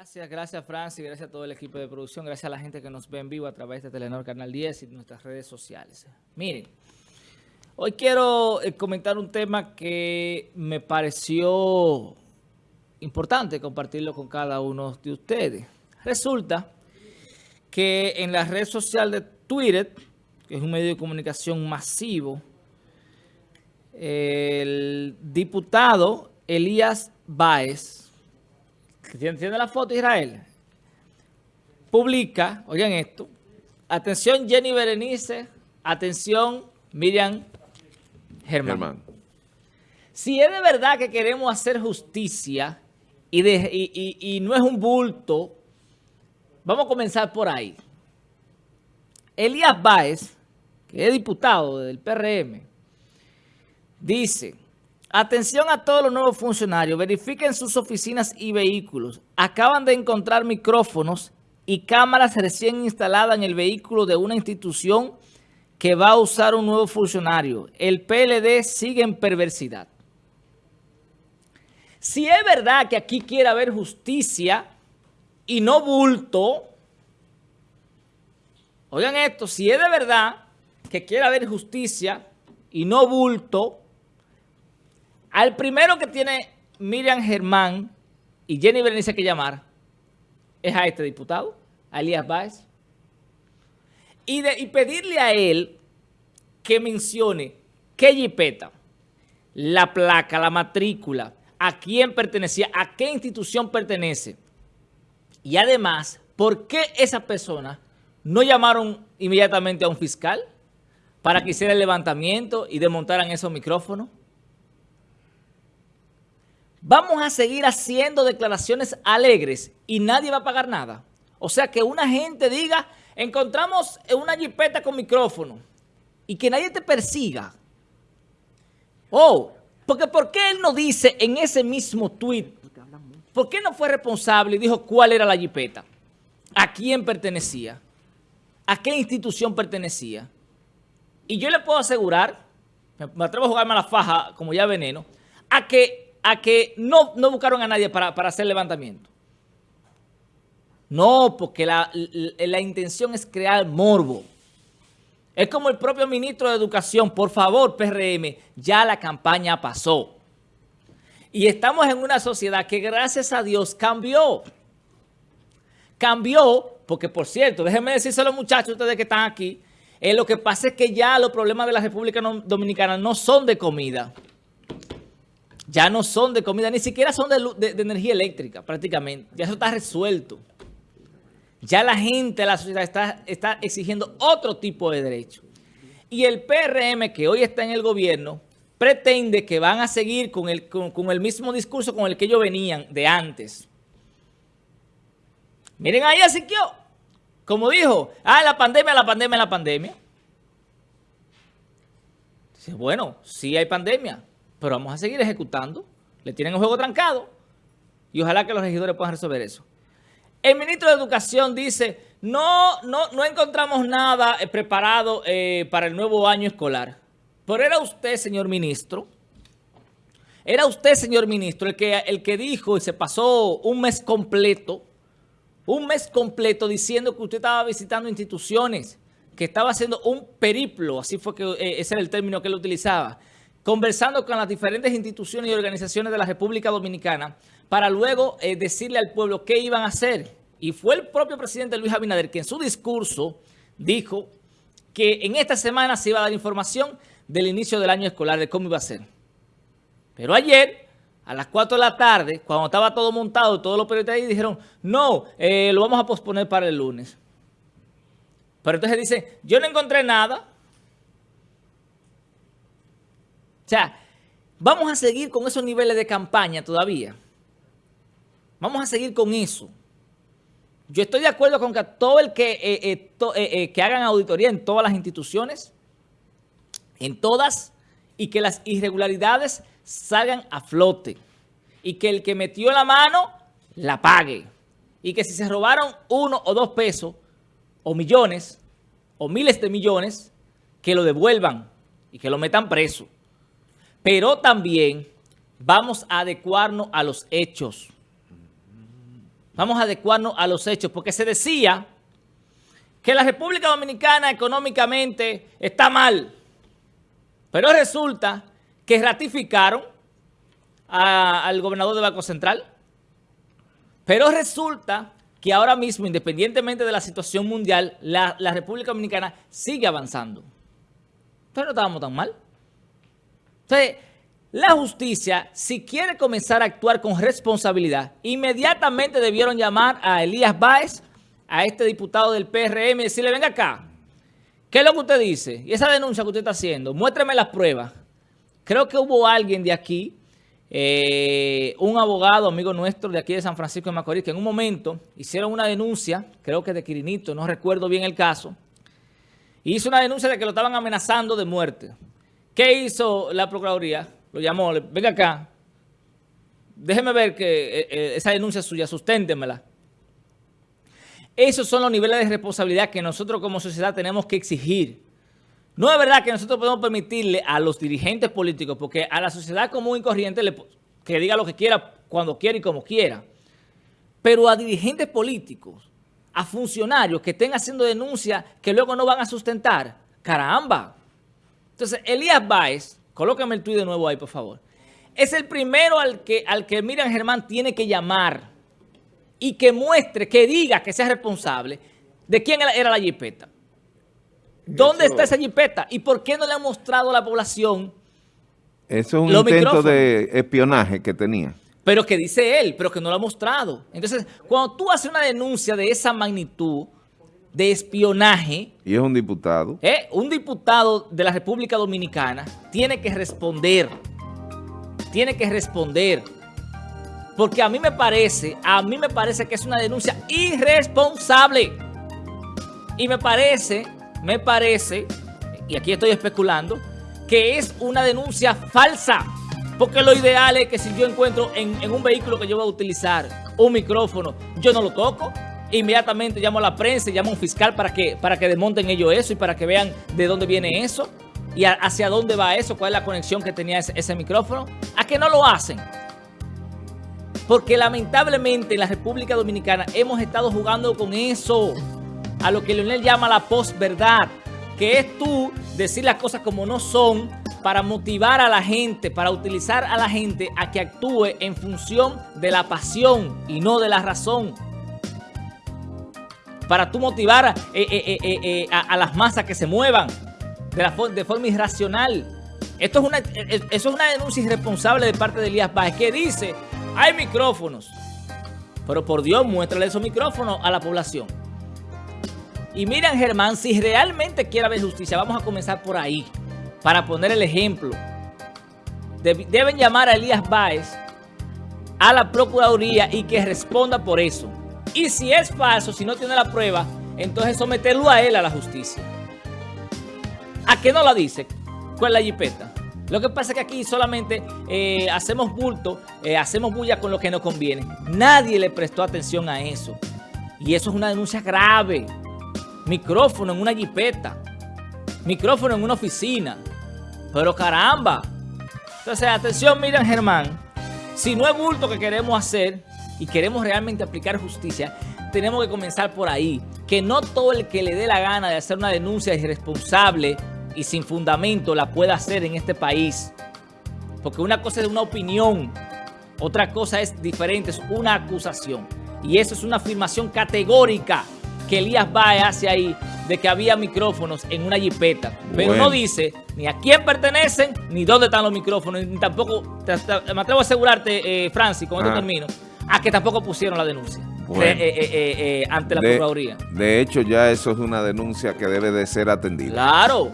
Gracias, gracias Francis, gracias a todo el equipo de producción, gracias a la gente que nos ve en vivo a través de Telenor Canal 10 y nuestras redes sociales. Miren, hoy quiero eh, comentar un tema que me pareció importante compartirlo con cada uno de ustedes. Resulta que en la red social de Twitter, que es un medio de comunicación masivo, el diputado Elías Báez, ¿Entiende la foto, Israel? Publica, oigan esto, atención Jenny Berenice, atención Miriam Germán. Si es de verdad que queremos hacer justicia y, y no es un bulto, vamos a comenzar por ahí. Elías Báez, que es diputado del PRM, dice... Atención a todos los nuevos funcionarios, verifiquen sus oficinas y vehículos. Acaban de encontrar micrófonos y cámaras recién instaladas en el vehículo de una institución que va a usar un nuevo funcionario. El PLD sigue en perversidad. Si es verdad que aquí quiere haber justicia y no bulto, oigan esto, si es de verdad que quiere haber justicia y no bulto, al primero que tiene Miriam Germán y Jenny Berenice que llamar es a este diputado, a Elías Báez. Y, y pedirle a él que mencione qué jipeta, la placa, la matrícula, a quién pertenecía, a qué institución pertenece. Y además, ¿por qué esa persona no llamaron inmediatamente a un fiscal para que hiciera el levantamiento y desmontaran esos micrófonos? Vamos a seguir haciendo declaraciones alegres y nadie va a pagar nada. O sea, que una gente diga, encontramos una jipeta con micrófono y que nadie te persiga. Oh, porque ¿por qué él no dice en ese mismo tweet? ¿Por qué no fue responsable y dijo cuál era la jipeta? ¿A quién pertenecía? ¿A qué institución pertenecía? Y yo le puedo asegurar, me atrevo a jugarme a la faja como ya veneno, a que a que no, no buscaron a nadie para, hacer levantamiento. No, porque la, la, intención es crear morbo. Es como el propio ministro de Educación. Por favor, PRM, ya la campaña pasó. Y estamos en una sociedad que gracias a Dios cambió. Cambió, porque por cierto, déjenme decirse a los muchachos, ustedes que están aquí, eh, lo que pasa es que ya los problemas de la República Dominicana no son de comida ya no son de comida, ni siquiera son de, energía eléctrica prácticamente. Ya eso está resuelto. Ya la gente, la sociedad está, está exigiendo otro tipo de derecho. Y el PRM que hoy está en el gobierno pretende que van a seguir con el, con, el mismo discurso con el que ellos venían de antes. Miren ahí a Siquio, como dijo, ah, la pandemia, la pandemia, la pandemia. Dice, bueno, sí hay pandemia, pero vamos a seguir ejecutando. Le tienen un juego trancado y ojalá que los regidores puedan resolver eso. El ministro de Educación dice, no, no, no encontramos nada eh, preparado eh, para el nuevo año escolar. Pero era usted, señor ministro, era usted, señor ministro, el que, el que dijo y se pasó un mes completo, un mes completo diciendo que usted estaba visitando instituciones, que estaba haciendo un periplo, así fue que eh, ese era el término que él utilizaba, conversando con las diferentes instituciones y organizaciones de la República Dominicana para luego eh, decirle al pueblo qué iban a hacer. Y fue el propio presidente Luis Abinader que en su discurso dijo que en esta semana se iba a dar información del inicio del año escolar, de cómo iba a ser. Pero ayer, a las 4 de la tarde, cuando estaba todo montado, todos los periodistas ahí dijeron, no, eh, lo vamos a posponer para el lunes. Pero entonces dice, yo no encontré nada, O sea, vamos a seguir con esos niveles de campaña todavía. Vamos a seguir con eso. Yo estoy de acuerdo con que todo el que, eh, eh, eh, que hagan auditoría en todas las instituciones, en todas, y que las irregularidades salgan a flote. Y que el que metió la mano, la pague. Y que si se robaron uno o dos pesos, o millones, o miles de millones, que lo devuelvan y que lo metan preso. Pero también vamos a adecuarnos a los hechos. Vamos a adecuarnos a los hechos, porque se decía que la República Dominicana económicamente está mal, pero resulta que ratificaron al gobernador del Banco Central, pero resulta que ahora mismo, independientemente de la situación mundial, la, la República Dominicana sigue avanzando. Entonces no estábamos tan mal. Entonces, la justicia, si quiere comenzar a actuar con responsabilidad, inmediatamente debieron llamar a Elías Báez, a este diputado del PRM, y decirle, venga acá, ¿qué es lo que usted dice? Y esa denuncia que usted está haciendo, muéstreme las pruebas. Creo que hubo alguien de aquí, eh, un abogado, amigo nuestro de aquí de San Francisco de Macorís, que en un momento hicieron una denuncia, creo que de Quirinito, no recuerdo bien el caso, hizo una denuncia de que lo estaban amenazando de muerte. ¿Qué hizo la Procuraduría? lo llamó, venga acá, déjeme ver que eh, eh, esa denuncia suya, susténtemela. Esos son los niveles de responsabilidad que nosotros como sociedad tenemos que exigir. No es verdad que nosotros podemos permitirle a los dirigentes políticos, porque a la sociedad común y corriente le, que diga lo que quiera, cuando quiera y como quiera. Pero a dirigentes políticos, a funcionarios que estén haciendo denuncias que luego no van a sustentar, caramba. Entonces, Elías Báez Colócame el tuit de nuevo ahí, por favor. Es el primero al que, al que Miriam Germán tiene que llamar y que muestre, que diga que sea responsable de quién era la jipeta. ¿Dónde está esa jipeta? ¿Y por qué no le ha mostrado a la población Eso es un intento de espionaje que tenía. Pero que dice él, pero que no lo ha mostrado. Entonces, cuando tú haces una denuncia de esa magnitud, de espionaje. Y es un diputado. ¿eh? Un diputado de la República Dominicana tiene que responder. Tiene que responder. Porque a mí me parece, a mí me parece que es una denuncia irresponsable. Y me parece, me parece, y aquí estoy especulando, que es una denuncia falsa. Porque lo ideal es que si yo encuentro en, en un vehículo que yo voy a utilizar un micrófono, yo no lo toco inmediatamente llamo a la prensa y llamo a un fiscal para que, para que desmonten ellos eso y para que vean de dónde viene eso y hacia dónde va eso, cuál es la conexión que tenía ese, micrófono. ¿A qué no lo hacen? Porque lamentablemente en la República Dominicana hemos estado jugando con eso, a lo que Leonel llama la posverdad, que es tú decir las cosas como no son para motivar a la gente, para utilizar a la gente a que actúe en función de la pasión y no de la razón para tú motivar eh, eh, eh, a, las masas que se muevan de, forma irracional. Esto es una, eso es una denuncia irresponsable de parte de Elías Báez que dice, hay micrófonos, pero por Dios muéstrale esos micrófonos a la población. Y miren Germán, si realmente quiere haber justicia, vamos a comenzar por ahí, para poner el ejemplo. Deben llamar a Elías Báez a la Procuraduría y que responda por eso. Y si es falso, si no tiene la prueba, entonces someterlo a él a la justicia. ¿A qué no la dice? ¿Cuál es la jipeta? Lo que pasa es que aquí solamente eh, hacemos bulto, eh, hacemos bulla con lo que nos conviene. Nadie le prestó atención a eso. Y eso es una denuncia grave. Micrófono en una jipeta. Micrófono en una oficina. Pero caramba. Entonces, atención, miren Germán. Si no es bulto que queremos hacer, y queremos realmente aplicar justicia, tenemos que comenzar por ahí. Que no todo el que le dé la gana de hacer una denuncia irresponsable y sin fundamento la pueda hacer en este país. Porque una cosa es una opinión, otra cosa es diferente, es una acusación. Y eso es una afirmación categórica que Elías Bae hace ahí de que había micrófonos en una jipeta. Pero no dice ni a quién pertenecen, ni dónde están los micrófonos, ni tampoco, me atrevo a asegurarte, eh, Francis, con este término, a que tampoco pusieron la denuncia eh, eh, eh, ante la Procuraduría. De hecho, ya eso es una denuncia que debe de ser atendida. Claro.